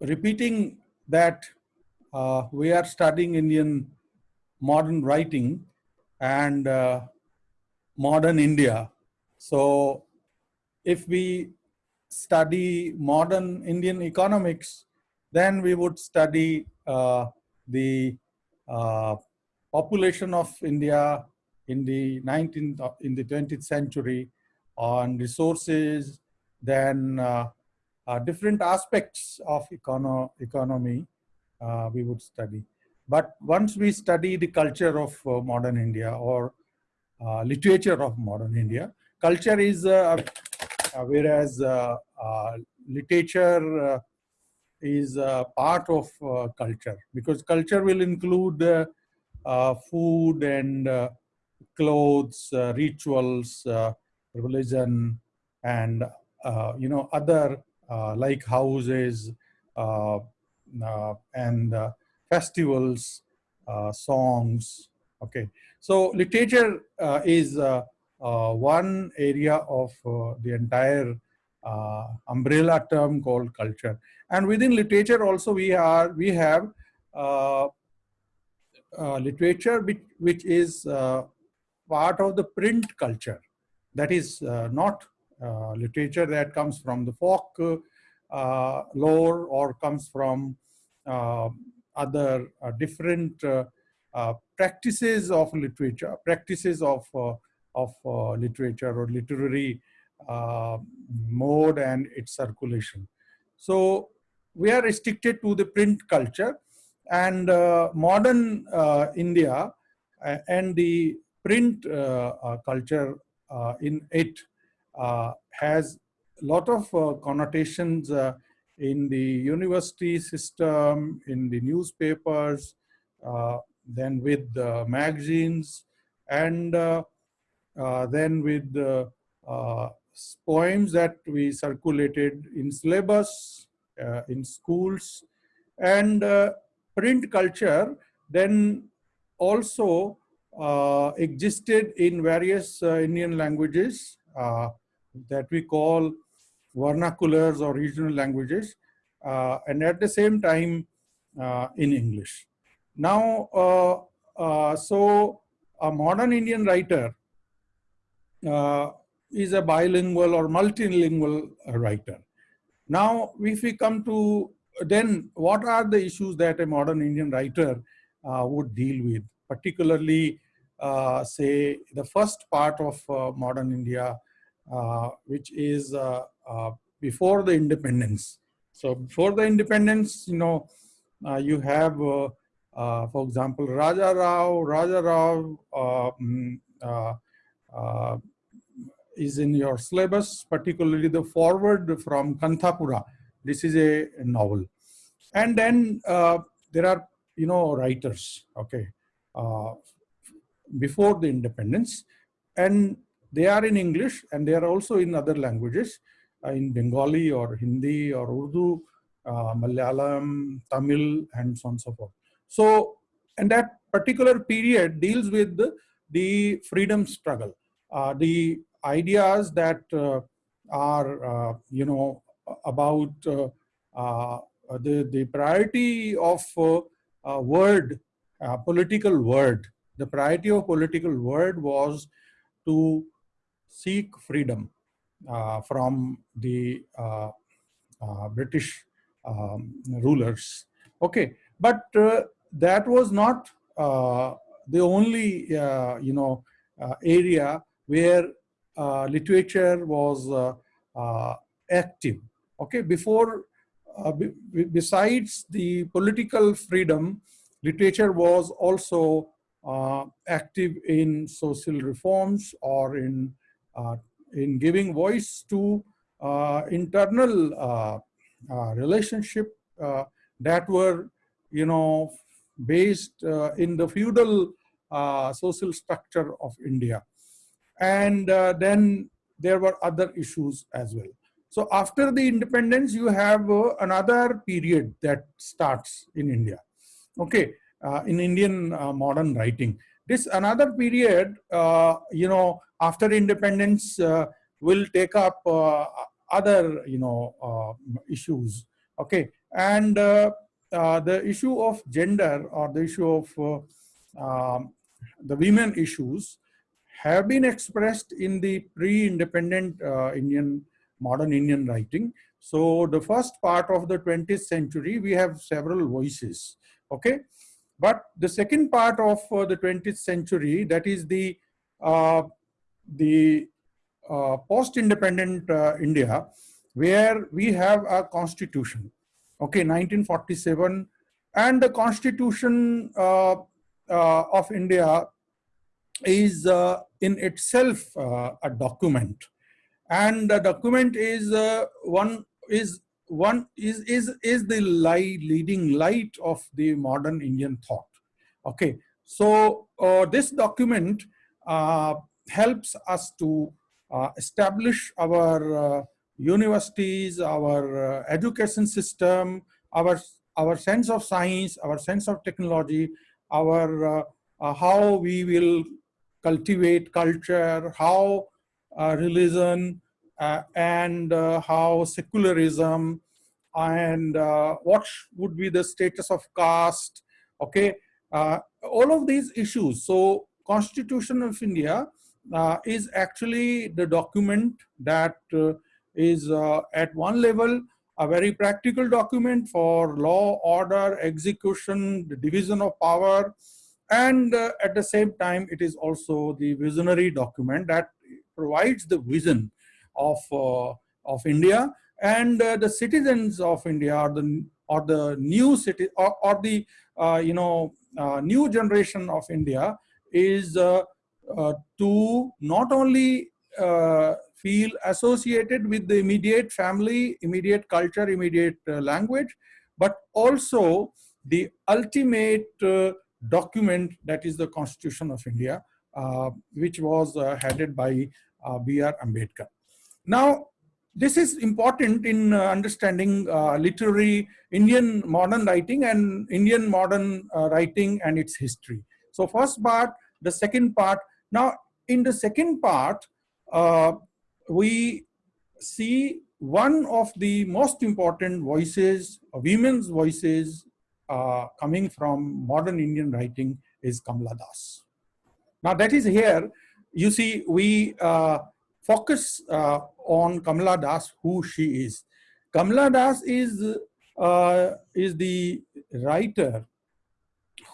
repeating that uh, we are studying Indian modern writing and uh, modern India. So if we study modern Indian economics, then we would study uh, the uh, population of India in the 19th, uh, in the 20th century on resources, then uh, uh, different aspects of econo economy uh, we would study. But once we study the culture of uh, modern India or uh, literature of modern India, culture is, whereas literature is part of culture because culture will include food and clothes, rituals, religion, and uh, you know other uh, like houses uh, and festivals, songs. Okay, so literature is one area of the entire umbrella term called culture. And within literature also we are we have uh, literature which, which is uh, part of the print culture that is uh, not uh, literature that comes from the folk uh, lore or comes from other different practices of literature, practices of, of literature or literary mode and its circulation. So we are restricted to the print culture and uh, modern uh, India uh, and the print culture in it uh, has a lot of uh, connotations uh, in the university system, in the newspapers, then with the magazines, and then with the poems that we circulated in syllabus, uh, in schools, and uh, print culture then also uh, existed in various Indian languages that we call vernaculars or regional languages, uh, and at the same time uh, in English. Now, uh, uh so a modern Indian writer uh, is a bilingual or multilingual writer. Now, if we come to then what are the issues that a modern Indian writer uh, would deal with, particularly say the first part of modern India which is uh, uh, before the independence. So before the independence, you know, you have, for example, Raja Rao, Raja Rao mm, is in your syllabus, particularly the foreword from Kanthapura. This is a novel. And then uh, there are, you know, writers, okay, uh, before the independence. And they are in English and they are also in other languages, uh, in Bengali or Hindi or Urdu, uh, Malayalam, Tamil, and so on and so forth. So, and that particular period deals with the, the freedom struggle, uh, the ideas that uh, are, uh, you know, about uh, the, the priority of word, political word. The priority of political word was to seek freedom uh, from the uh, uh, British um, rulers. Okay, but that was not the only you know area where literature was active. Okay, before uh, besides the political freedom, literature was also uh, active in social reforms or in in giving voice to uh, internal uh, relationship that were, you know, based in the feudal social structure of India. And then there were other issues as well. So after the independence, you have uh, another period that starts in India, okay, uh, in Indian uh, modern writing. This another period, you know, after independence uh, will take up uh, other you know uh, issues Okay, and uh, uh, the issue of gender or the issue of uh, um, the women issues have been expressed in the pre-independent uh, Indian, modern Indian writing. So the first part of the 20th century, we have several voices, okay? But the second part of uh, the 20th century, that is the, uh, the uh, post-independent uh, India, where we have a constitution, okay, 1947, and the constitution uh, of India is in itself a document. And the document is one is one is is is the light leading light of the modern indian thought. Okay so uh, this document uh, helps us to uh, establish our uh, universities our uh, education system our our sense of science our sense of technology our how we will cultivate culture how uh, religion uh, Uh, and uh, how secularism and uh, what would be the status of caste, okay? Uh, all of these issues. So Constitution of India is actually the document that is at one level a very practical document for law, order, execution, the division of power, and uh, at the same time, it is also the visionary document that provides the vision of, uh, of India and uh, the citizens of India or the, or the new city or, or the, uh, you know, uh, new generation of India is uh, uh, to not only feel associated with the immediate family, immediate culture, immediate language, but also the ultimate document that is the Constitution of India, which was headed by uh, B.R. Ambedkar. Now, this is important in uh, understanding uh, literary Indian modern writing and Indian modern writing and its history. So first part, the second part. Now, in the second part, we see one of the most important voices, women's voices uh, coming from modern Indian writing is Kamala Das. Now that is here you see, we uh, focus uh, on Kamala Das, who she is. Kamala Das is, uh, is the writer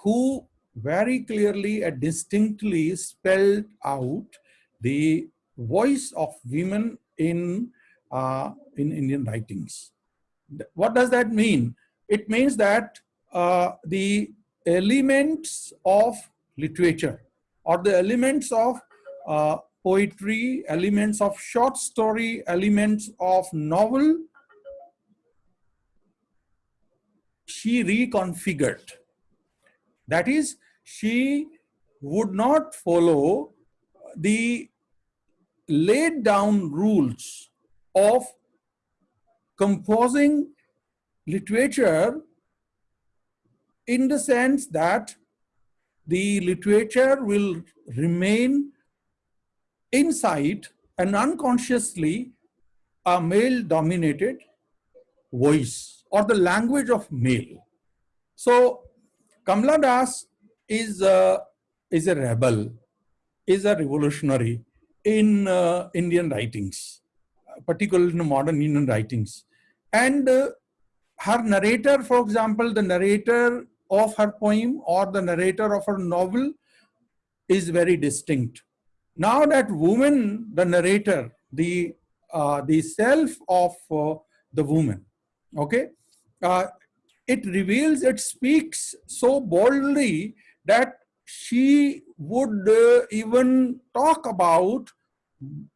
who very clearly and distinctly spelled out the voice of women in, uh, in Indian writings. What does that mean? It means that uh, the elements of literature or the elements of uh, poetry, elements of short story, elements of novel, she reconfigured. That is, she would not follow the laid down rules of composing literature in the sense that the literature will remain inside and unconsciously a male dominated voice or the language of male. So Kamala Das is a, is a rebel, is a revolutionary in uh, Indian writings, particularly in modern Indian writings. And uh, her narrator, for example, the narrator of her poem or the narrator of her novel is very distinct. Now that woman, the narrator, the uh, the self of uh, the woman, okay, uh, it reveals, it speaks so boldly that she would uh, even talk about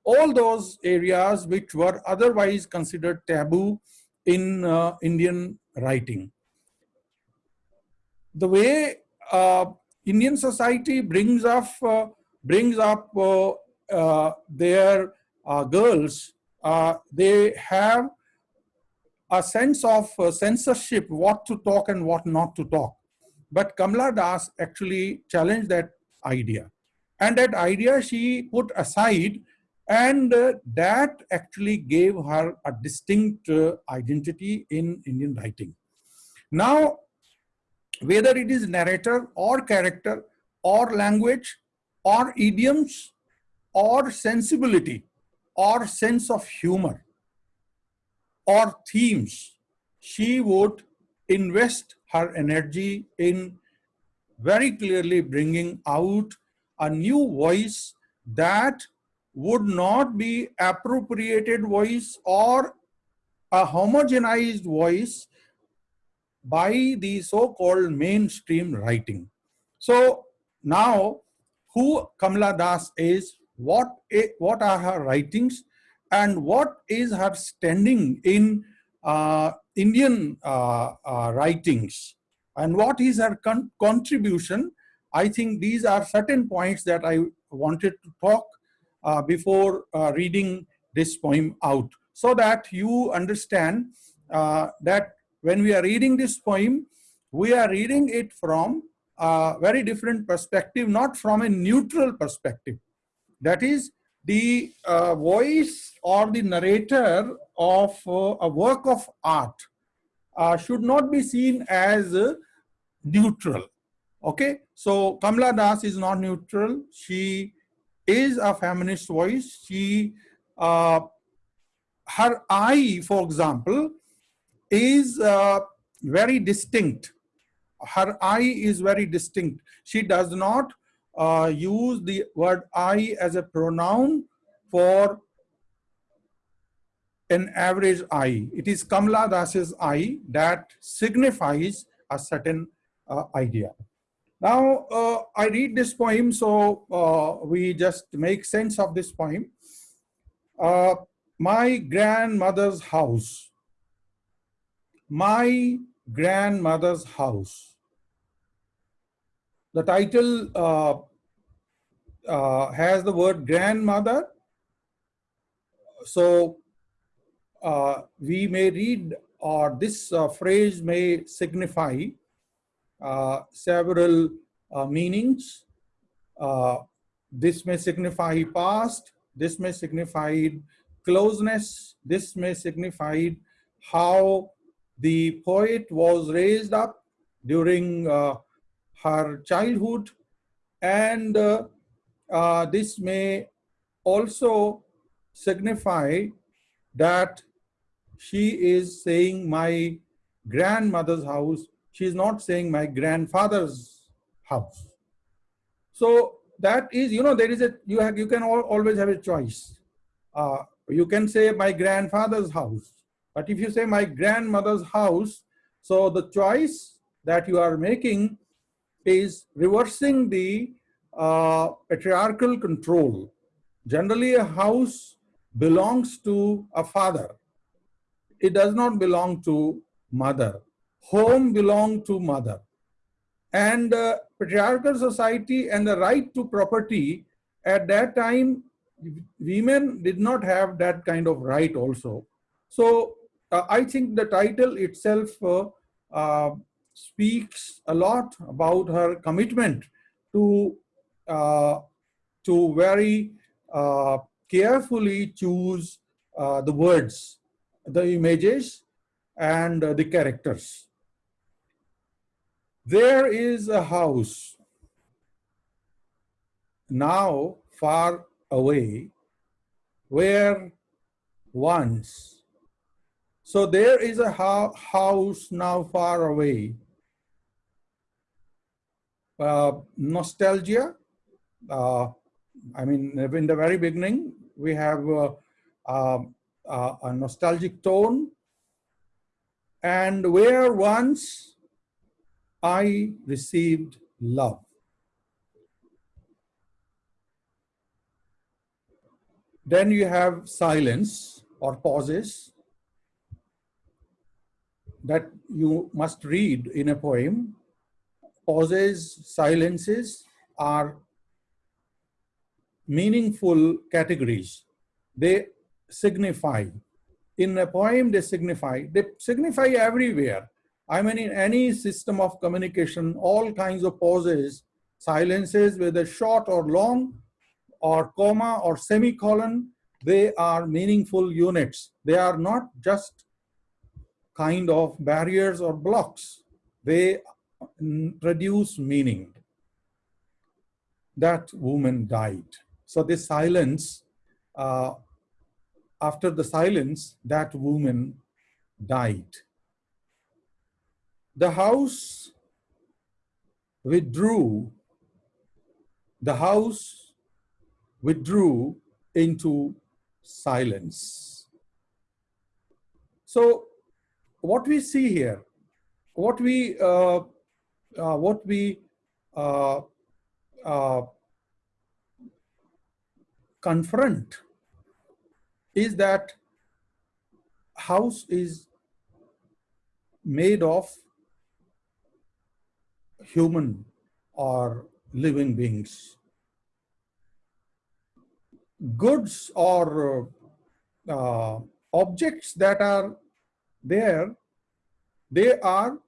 all those areas which were otherwise considered taboo in uh, Indian writing. The way uh, Indian society brings up brings up uh, uh, their uh, girls, they have a sense of censorship, what to talk and what not to talk. But Kamala Das actually challenged that idea. And that idea she put aside And uh, that actually gave her a distinct uh, identity in Indian writing. Now, whether it is narrator or character or language or idioms or sensibility or sense of humor or themes, she would invest her energy in very clearly bringing out a new voice that would not be appropriated voice or a homogenized voice by the so-called mainstream writing. So now who Kamala Das is, what, what are her writings and what is her standing in uh, Indian uh, uh, writings and what is her con contribution. I think these are certain points that I wanted to talk uh, before uh, reading this poem out so that you understand uh, that when we are reading this poem, we are reading it from a very different perspective, not from a neutral perspective. That is, the uh, voice or the narrator of uh, a work of art uh, should not be seen as neutral. Okay, so Kamala Das is not neutral. She is a feminist voice. She, uh, her eye, for example, is uh, very distinct. Her eye is very distinct. She does not uh, use the word I as a pronoun for an average I. It is Kamala Das's I that signifies a certain uh, idea. Now, uh, I read this poem, so uh, we just make sense of this poem. Uh, my grandmother's house. My grandmother's house. The title uh, uh, has the word grandmother. So uh, we may read or this phrase may signify uh, several uh, meanings. Uh, this may signify past, this may signify closeness, this may signify how the poet was raised up during uh, her childhood and uh, uh, this may also signify that she is saying my grandmother's house she is not saying my grandfather's house. So that is, you know, there is a, you have, you can all, always have a choice. Uh, you can say my grandfather's house, but if you say my grandmother's house, so the choice that you are making is reversing the uh, patriarchal control. Generally, a house belongs to a father. It does not belong to mother home belonged to mother. And uh, patriarchal society and the right to property at that time, women did not have that kind of right also. So uh, I think the title itself uh, uh speaks a lot about her commitment to, uh, to very uh, carefully choose the words, the images, and the characters. There is a house now far away where once, so there is a house now far away. Uh, nostalgia, uh, I mean, in the very beginning, we have uh, a nostalgic tone and where once I received love. Then you have silence or pauses that you must read in a poem. Pauses, silences are meaningful categories. They signify. In a poem, they signify. They signify everywhere. I mean, in any system of communication, all kinds of pauses, silences, whether short or long, or comma or semicolon, they are meaningful units. They are not just kind of barriers or blocks. They produce meaning. That woman died. So this silence, uh, after the silence, that woman died. The house withdrew, the house withdrew into silence. So what we see here, what we, uh, uh, what we uh, uh confront is that house is made of human or living beings. Goods or uh, objects that are there, they are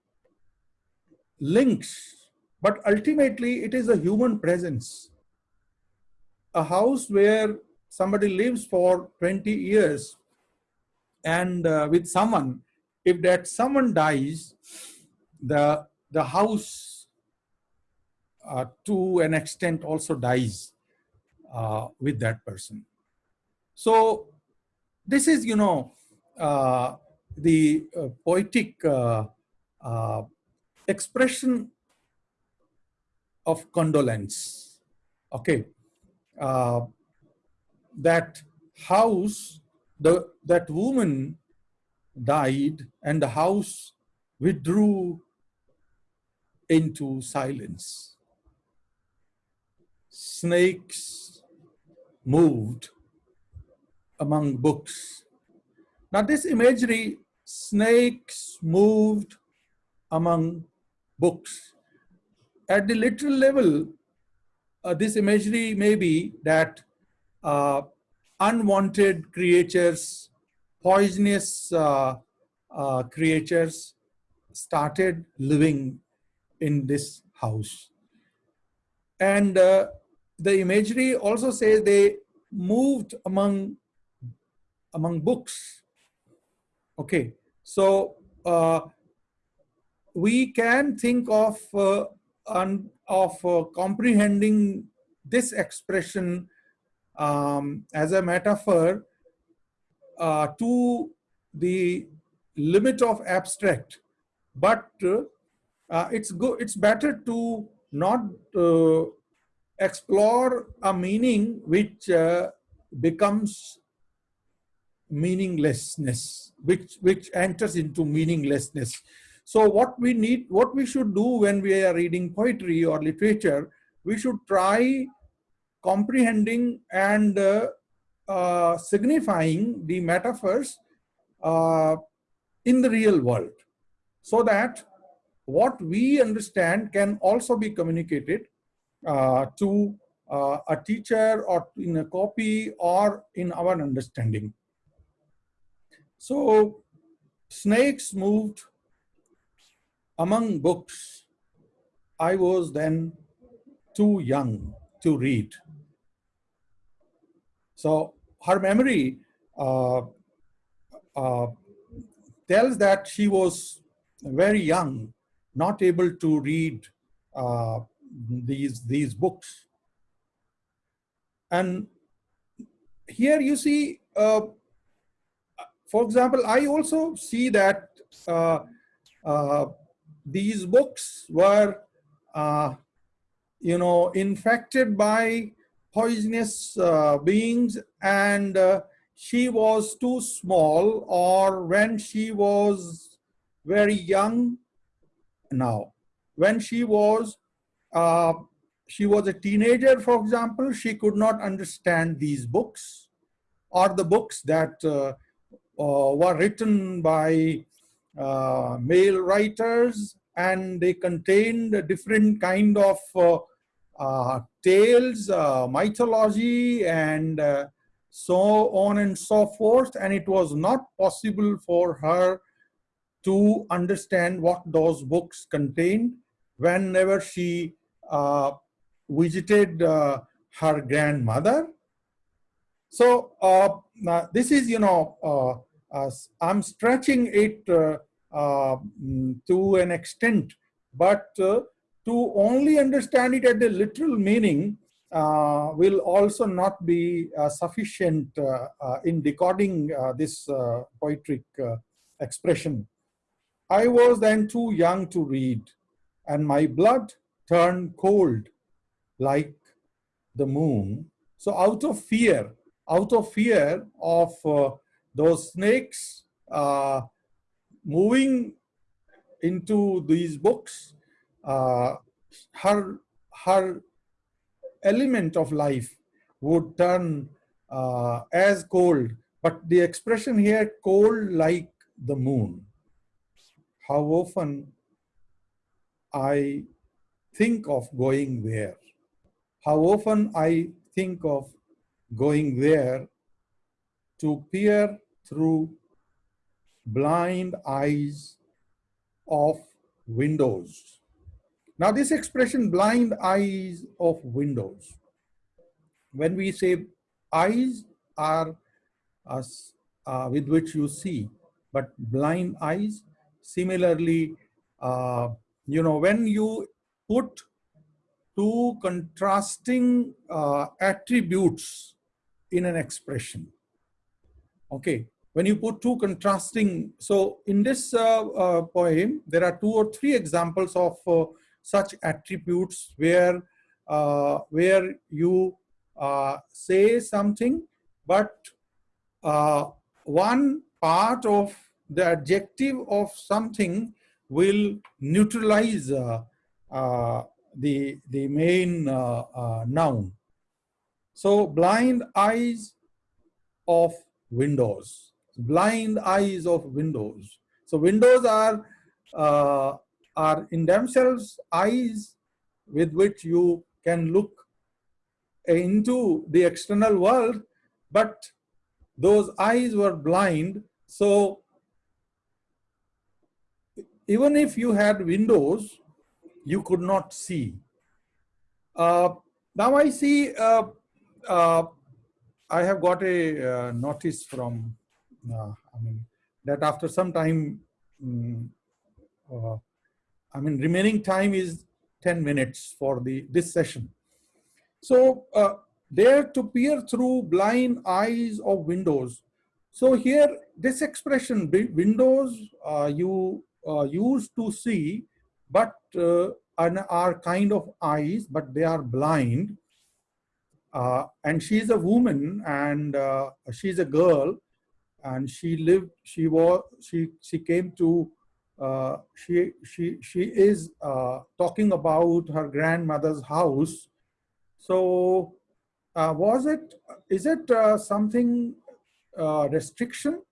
links, but ultimately it is a human presence. A house where somebody lives for 20 years and uh, with someone, if that someone dies, the, the house uh, to an extent also dies uh, with that person. So this is, you know, uh, the uh, poetic uh, expression of condolence. Okay, uh, that house, the that woman died, and the house withdrew into silence. Snakes moved among books. Now this imagery, snakes moved among books. At the literal level, uh, this imagery may be that uh, unwanted creatures, poisonous uh, uh, creatures started living in this house. And uh, the imagery also says they moved among among books. Okay, so uh, we can think of uh, of uh, comprehending this expression um, as a metaphor uh, to the limit of abstract, but uh, it's good. It's better to not uh, explore a meaning which uh, becomes meaninglessness, which, which enters into meaninglessness. So what we need, what we should do when we are reading poetry or literature, we should try comprehending and uh, uh, signifying the metaphors uh, in the real world so that what we understand can also be communicated uh, to uh, a teacher or in a copy or in our understanding. So snakes moved among books. I was then too young to read. So her memory uh, uh, tells that she was very young, not able to read uh, these, these books. And here you see uh, for example, I also see that uh, uh, these books were, uh, you know, infected by poisonous uh, beings and uh, she was too small or when she was very young now, when she was, uh, she was a teenager, for example, she could not understand these books or the books that uh, were written by uh, male writers and they contained different kind of uh, tales, mythology, and so on and so forth. And it was not possible for her to understand what those books contained whenever she uh, visited uh, her grandmother. So uh, this is, you know, uh, I'm stretching it uh, mm, to an extent, but uh, to only understand it at the literal meaning uh, will also not be uh, sufficient in decoding this poetic expression. I was then too young to read, and my blood turned cold like the moon. So out of fear, out of fear of uh, those snakes uh, moving into these books, uh, her, her element of life would turn uh, as cold, but the expression here, cold like the moon. How often I think of going there. How often I think of going there to peer through blind eyes of windows. Now this expression, blind eyes of windows, when we say eyes are us, uh, with which you see, but blind eyes, similarly, uh, you know, when you put two contrasting uh, attributes in an expression. Okay, when you put two contrasting, so in this uh, uh, poem, there are two or three examples of uh, such attributes where, where you say something, but one part of the adjective of something will neutralize uh, uh, the, the main uh, noun. So blind eyes of windows, blind eyes of windows. So windows are, uh, are in themselves eyes with which you can look into the external world, but those eyes were blind. So even if you had windows, you could not see. Uh, now I see, uh, uh, I have got a uh, notice from, uh, I mean, that after some time, um, I mean, remaining time is 10 minutes for the this session. So there to peer through blind eyes of windows. So here, this expression, windows, you uh, used to see, but uh, are kind of eyes, but they are blind. Uh, and she's a woman and uh, she's a girl and she lived, she was, she, she came to, uh, she, she, she is uh, talking about her grandmother's house. So was it, is it something restriction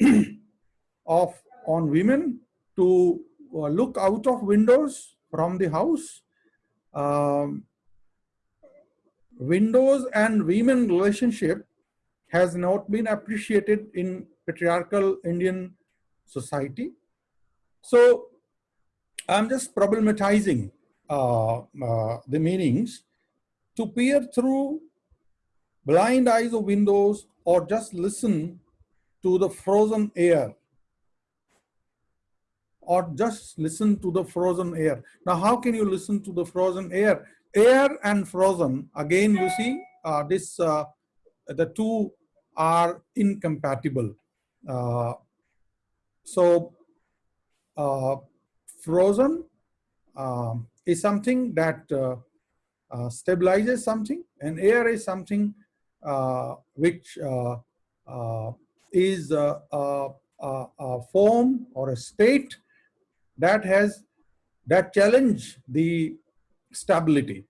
of on women to uh, look out of windows from the house. Um, windows and women relationship has not been appreciated in patriarchal Indian society. So I'm just problematizing uh, uh, the meanings to peer through blind eyes of windows or just listen to the frozen air or just listen to the frozen air. Now, how can you listen to the frozen air? Air and frozen, again, you see, uh, this, uh, the two are incompatible. Uh, so, uh, frozen um, is something that uh, uh, stabilizes something and air is something which is a, a, a form or a state that has that challenge the stability.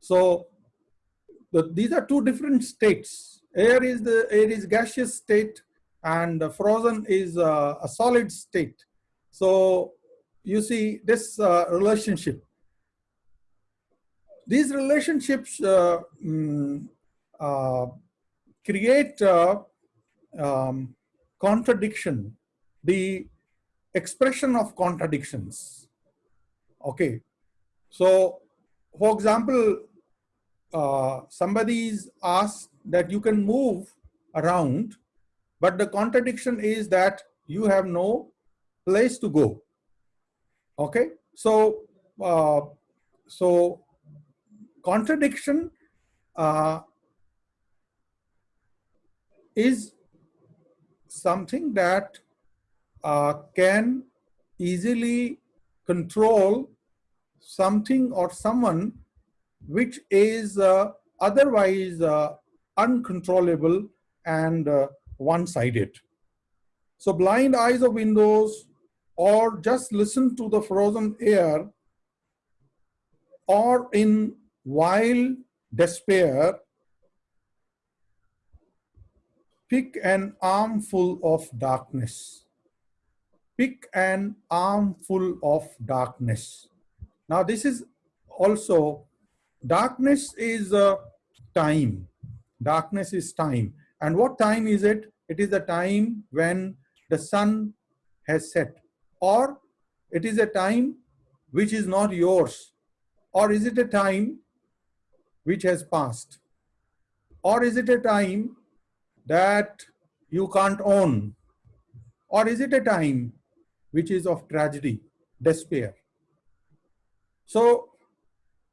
So the, these are two different states. Air is the air is gaseous state, and frozen is uh, a solid state. So you see this uh, relationship. These relationships uh, mm, uh create uh, um, contradiction. The expression of contradictions. Okay, so for example, uh, somebody is asked that you can move around, but the contradiction is that you have no place to go. Okay, so uh, so contradiction uh, is something that uh, can easily control something or someone which is uh, otherwise uh, uncontrollable and uh, one-sided. So blind eyes of windows or just listen to the frozen air or in wild despair, pick an armful of darkness. Pick an armful of darkness. Now this is also, darkness is a time. Darkness is time. And what time is it? It is the time when the sun has set. Or it is a time which is not yours. Or is it a time which has passed? Or is it a time that you can't own? Or is it a time which is of tragedy, despair? So,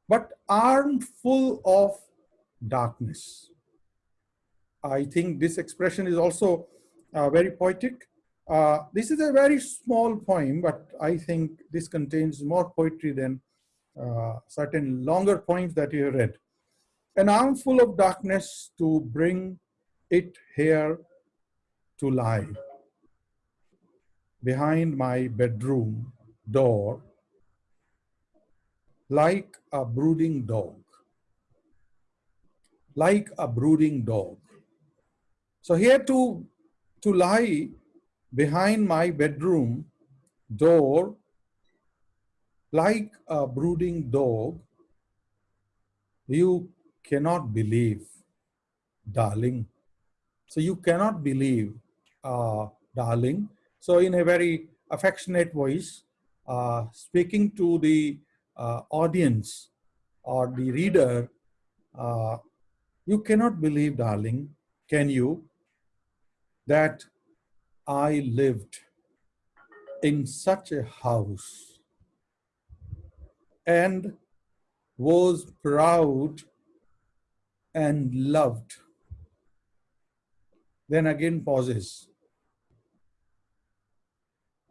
but armed full of darkness. I think this expression is also uh, very poetic. Uh, this is a very small poem, but I think this contains more poetry than uh, certain longer poems that you read. An armful of darkness to bring it here to lie. Behind my bedroom door, like a brooding dog. Like a brooding dog. So here to, to lie behind my bedroom door like a brooding dog, you cannot believe, darling. So you cannot believe, uh, darling. So in a very affectionate voice, uh, speaking to the uh, audience or the reader, uh, you cannot believe, darling, can you, that I lived in such a house and was proud and loved. Then again pauses.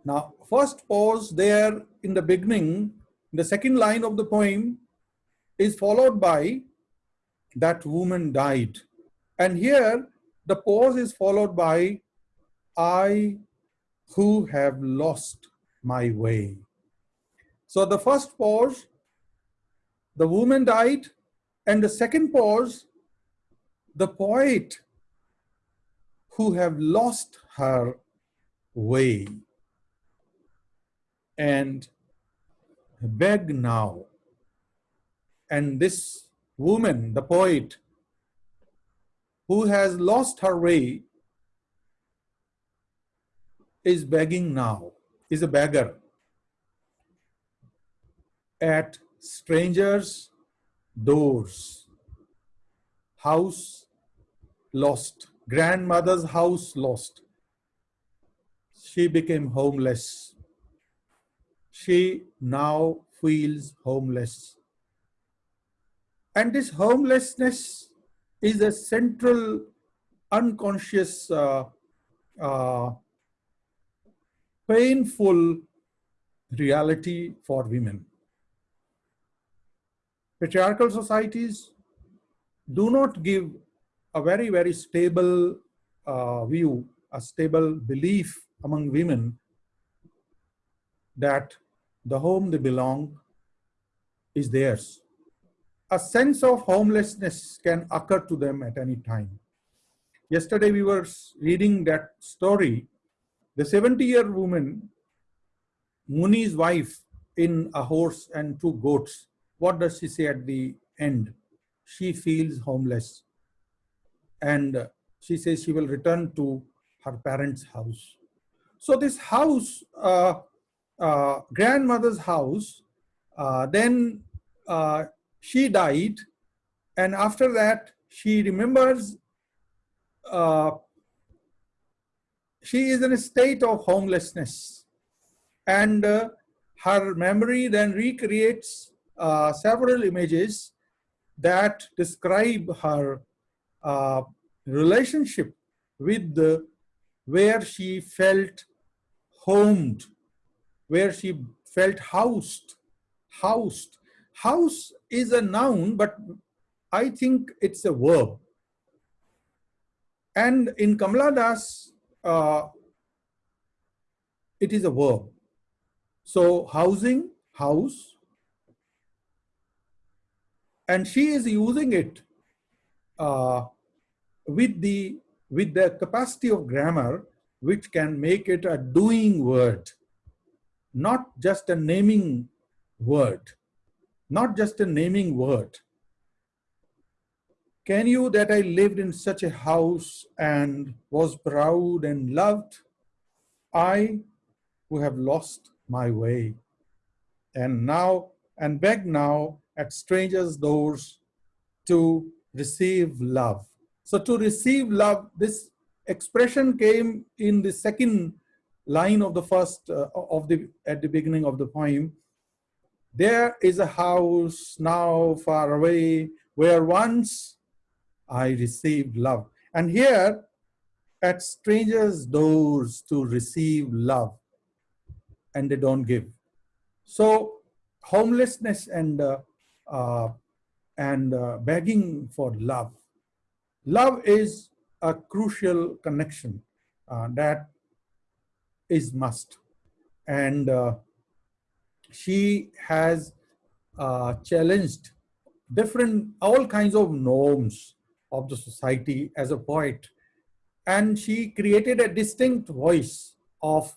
Now, first pause there in the beginning, the second line of the poem is followed by that woman died. And here the pause is followed by I who have lost my way. So the first pause, the woman died, and the second pause, the poet who have lost her way and beg now. And this woman, the poet, who has lost her way, is begging now, is a beggar at strangers' doors. House lost, grandmother's house lost. She became homeless. She now feels homeless. And this homelessness is a central unconscious uh, uh, painful reality for women. Patriarchal societies do not give a very, very stable uh, view, a stable belief among women that the home they belong is theirs. A sense of homelessness can occur to them at any time. Yesterday we were reading that story the 70 year woman, Muni's wife in a horse and two goats, what does she say at the end? She feels homeless. And she says she will return to her parents' house. So this house, uh, uh, grandmother's house, uh, then uh, she died. And after that, she remembers uh, she is in a state of homelessness and uh, her memory then recreates uh, several images that describe her relationship with the where she felt homed, where she felt housed, housed. House is a noun, but I think it's a verb. And in Kamala Das, uh, it is a verb. So housing, house, and she is using it uh, with the with the capacity of grammar which can make it a doing word not just a naming word. Not just a naming word. Can you that i lived in such a house and was proud and loved? I who have lost my way. And now and beg now at strangers' doors to receive love. So to receive love, this expression came in the second line of the first uh, of the at the beginning of the poem. There is a house now far away where once I received love. And here at strangers' doors to receive love and they don't give. So homelessness and uh, uh, and uh, begging for love. Love is a crucial connection uh, that is must. And uh, she has uh, challenged different, all kinds of norms of the society as a poet. And she created a distinct voice of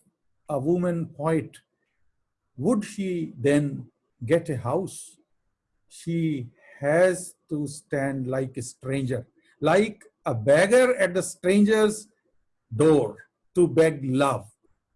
a woman poet. Would she then get a house she has to stand like a stranger, like a beggar at the stranger's door to beg love.